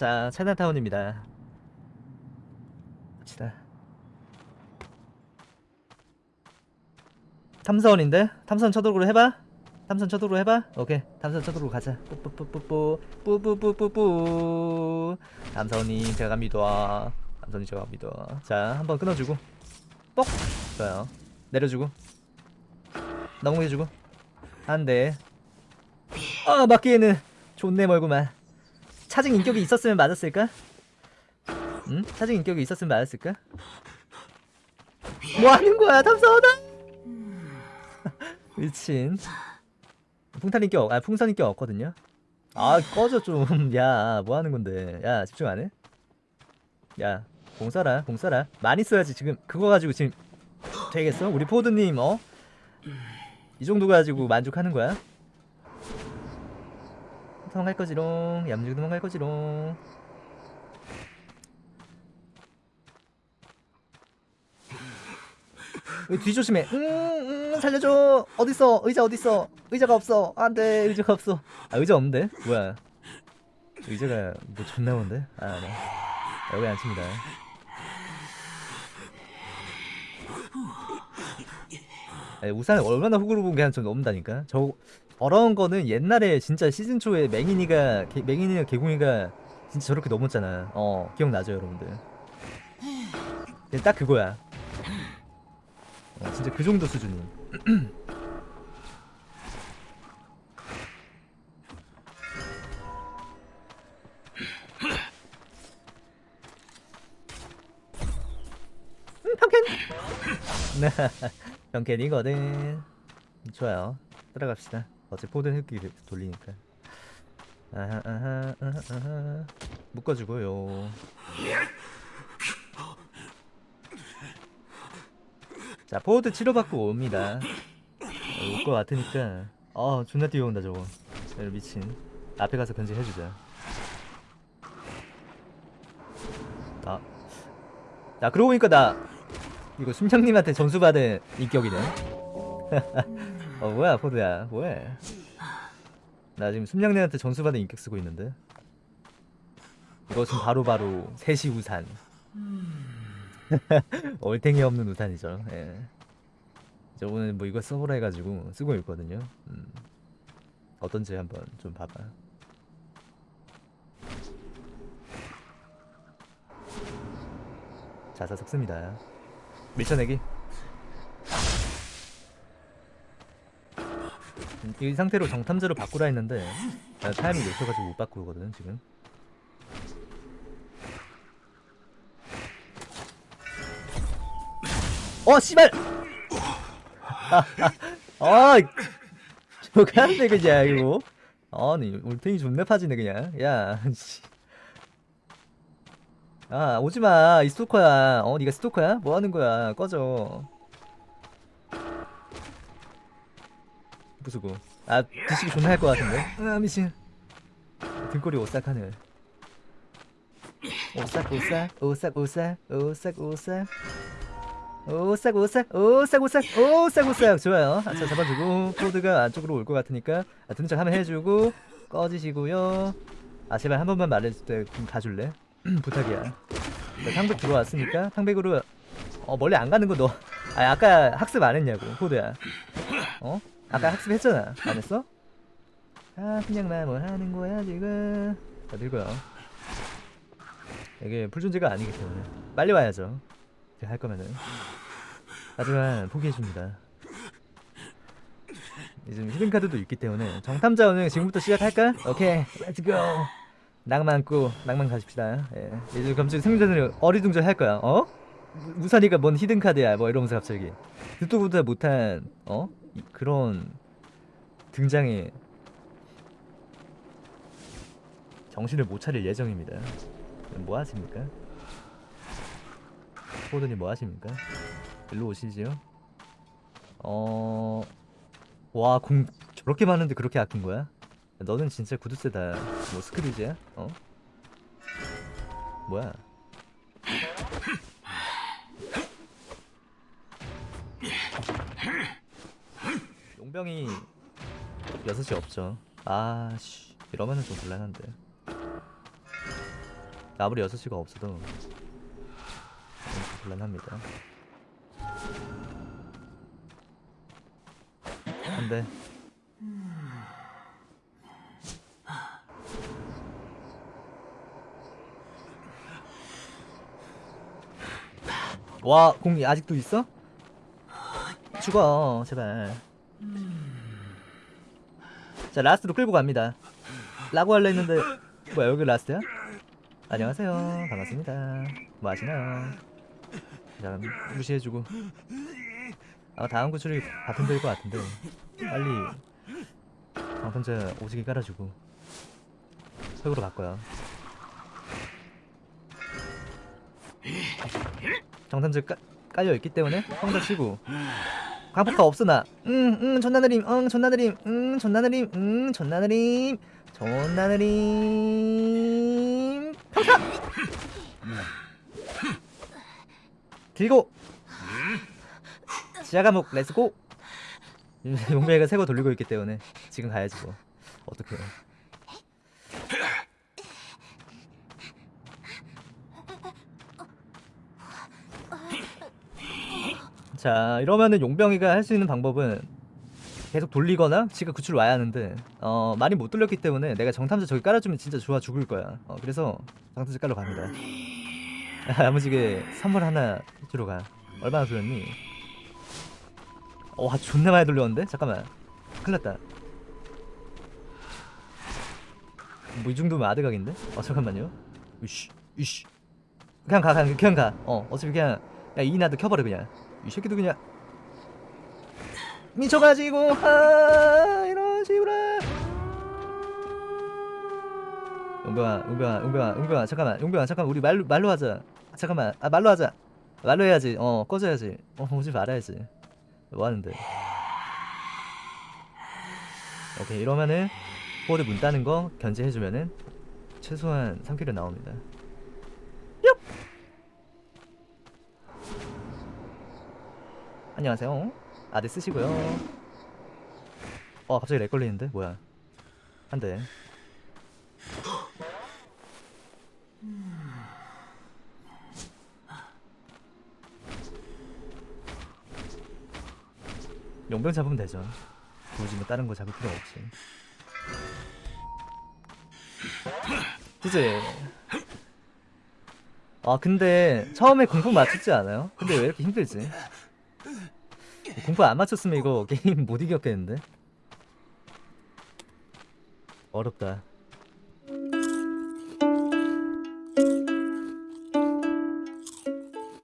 자 차이나타운입니다. 갑시다. 탐사원인데? 탐사원 쳐도로 해봐? 탐사원 쳐도로 해봐? 오케이. 탐사원 쳐도로 가자. 뿌뿌뿌뿌뿌. 뿌뿌뿌뿌뿌. 탐사원님 제가 갑니다. 탐사원님 제가 갑니다. 자 한번 끊어주고. 뻑! 좋아요. 내려주고. 넘겨주고. 한대 아 맞기에는 좋네 멀구만 차징 인격이 있었으면 맞았을까? 응? 차징 인격이 있었으면 맞았을까? 뭐 하는 거야 탐사원아 미친 풍탄 인격 아 풍선 인격 없거든요 아 꺼져 좀 야 뭐 하는 건데 야 집중 안 해? 야 공써라 공써라 많이 써야지 지금 그거 가지고 지금 되겠어? 우리 포드님 어? 이 정도 가지고 만족하는 거야? 도망갈 거지롱. 얌전히 도망갈 거지롱. 왜 뒤조심해. 음, 음 살려줘. 어딨어? 의자 어딨어? 의자가 없어. 안돼. 의자가 없어. 아 의자 없는데? 뭐야? 의자가 뭐 존나 온데? 아네. 여기 앉힙니다. 아니, 우산을 얼마나 훅으로 본게한점 넘는다니까? 저 더러운 거는 옛날에 진짜 시즌 초에 맹인이가 개, 맹인이가 개공이가 진짜 저렇게 넘었잖아. 어 기억나죠 여러분들? 딱 그거야. 어, 진짜 그 정도 수준이. 음, 평캔! 평캔이거든. 좋아요. 따라갑시다 어차피 포든 흙기 돌리니까. 아하 아하 아하 아하. 묶어주고요. 자 포드 치료받고 옵니다. 올 것 같으니까. 어 존나 뛰어온다 저거. 야, 미친. 앞에 가서 견제해주자. 아. 야 그러고 보니까 나 이거 심장님한테 전수받은 인격이네 어 뭐야 포드야. 뭐해? 나 지금 숨냥님한테 전수받은 인격 쓰고 있는데. 이것은 바로바로 세시 우산. 얼탱이 없는 우산이죠. 예. 저 오늘 뭐 이거 써보라 해가지고 쓰고 있거든요. 음. 어떤지 한번 좀 봐봐. 자사 섞습니다. 밀쳐내기 이 상태로 정탐자로 바꾸라 했는데 나 타이밍 놓쳐가지고 못 바꾸거든 지금. 어 씨발! 아 저가는데 그냥 이거. 아니 울탱이 존나 파지네 그냥. 야 씨. 아 오지마 이 스토커야. 어 니가 스토커야? 뭐하는 거야? 꺼져 부수고 아 뒤치기 존나 할 것 같은데? 아 미친. 등골이 오싹하네. 오싹 오싹 오싹 오싹 오싹 오싹. 오싹 오싹 오싹 오싹 오싹 오싹. 좋아요. 아차 잡아주고. 코드가 안쪽으로 올 것 같으니까 아, 듣는 척 하면 해주고 꺼지시고요. 아 제발 한 번만 말해줄 때좀 가줄래? 부탁이야. 나 탕백 들어왔으니까 탕백으로 어 멀리 안 가는 거너. 아 아까 학습 안 했냐고 코드야. 어? 아까 학습했잖아. 안 했어? 아 그냥 나뭐 하는 거야 지금? 자 들고요. 이게 풀존재가 아니기 때문에. 빨리 와야죠. 할 거면은. 하지만 포기해줍니다. 이제 히든카드도 있기 때문에. 정탐자 운영 지금부터 시작할까? 오케이. let's go 낭만 go 낭만 가십시다. 예. 이제 갑자기 생존을 어리둥절 할 거야. 어? 우산이가 뭔 히든카드야? 뭐 이러면서 갑자기. 듣도 보다 못한 어? 이- 그런 등장에 정신을 못 차릴 예정입니다 뭐 하십니까? 포드님 뭐 하십니까? 일로 오시지요? 어... 와, 공 저렇게 많은데 그렇게 아낀 거야? 너는 진짜 구두쇠다. 뭐 스크류즈야? 어? 뭐야? 용병이 6시 없죠. 아, 씨. 이러면은 좀 곤란한데. 아무리 6시가 없어도 좀 곤란합니다 안돼 와 공이 아직도 있어? 죽어 제발 자 last로 끌고 갑니다. 라고 할라 했는데 뭐야 여기 last야? 안녕하세요. 반갑습니다. 뭐 하시나요? 자 무시해주고. 아마 다음 구출이 데일 것 같은데. 빨리 방탄자 오지게 깔아주고. 바꿔요. 정탄자 깔, 깔려있기 때문에 황자 치고 광폭화 없으나. 응 응 존나 느림 응 존나 느림 응 존나 느림 응 존나 느림 존나 느림. 평타! 들고. 지하 감옥 let's go. 용배가 새거 돌리고 있기 때문에 지금 가야지 뭐. 어떡해 자 이러면은 용병이가 할 수 있는 방법은 계속 돌리거나 지가 구출 와야 하는데 어 많이 못 돌렸기 때문에 내가 정탐자 저기 깔아주면 진짜 좋아 죽을 거야. 어 그래서 정탐자 깔러 갑니다. 야무지게 선물 하나 주러 가. 얼마나 돌렸니? 와 존나 많이 돌렸는데? 잠깐만. 큰일났다. 뭐 이 정도면 아드각인데? 어 잠깐만요. 이씨 이씨. 그냥 가 그냥, 그냥 가어 어차피 그냥 야 이나도 켜버려 그냥 이 새끼도 그냥 미쳐가지고 아 이러지구나 용병아 용병아 용병아 용병아 잠깐만 용병아 잠깐 우리 말로 말로 하자. 잠깐만 아 말로 하자. 말로 해야지. 어 꺼져야지. 어 오지 말아야지. 뭐 하는데? 오케이 이러면은 포드 문 따는 거 견제해주면은 최소한 3 kill은 나옵니다 안녕하세요. 아네 쓰시고요. 어 갑자기 lag 걸리는데? 뭐야? 한대. 용병 잡으면 되죠. 굳이 뭐 다른 거 잡을 필요 없이 그치? 아 근데 처음에 공포 맞췄지 않아요? 근데 왜 이렇게 힘들지? 공포 안 맞췄으면 이거 게임 못 이겼겠는데? 어렵다